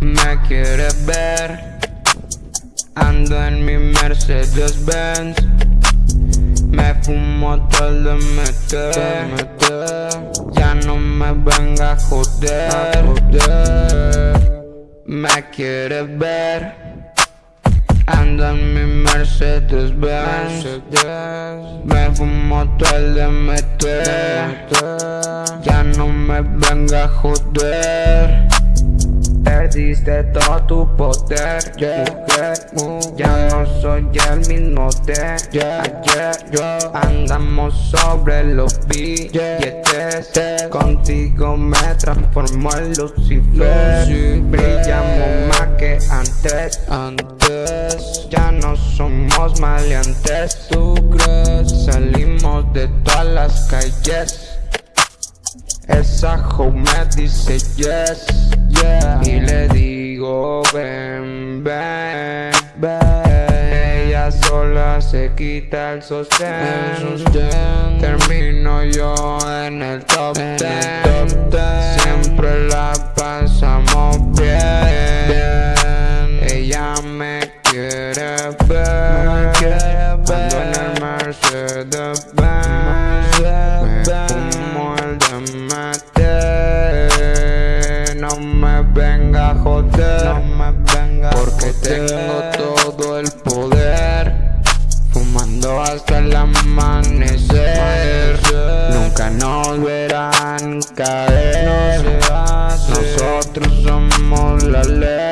Me quieres ver Ando en mi Mercedes Benz Me fumo todo el DMT Ya no me venga a joder. Me quieres ver Ando en mi Mercedes Benz Me fumo todo el DMT Ya no me venga a joder. Perdiste todo tu poder, mujer Ya no soy el mismo de ayer. Andamos sobre los billetes. Contigo me transformó en Lucifer. Brillamos más que antes no somos maleantes ¿Tú crees? Salimos de todas las calles. Esa hoe me dice yes, yeah. Y le digo ven, ven, ven Ella sola se quita el sostén, Termino yo en el joder. No me venga Porque tengo todo el poder. Fumando hasta el amanecer. Nunca nos verán caer. Nosotros somos la ley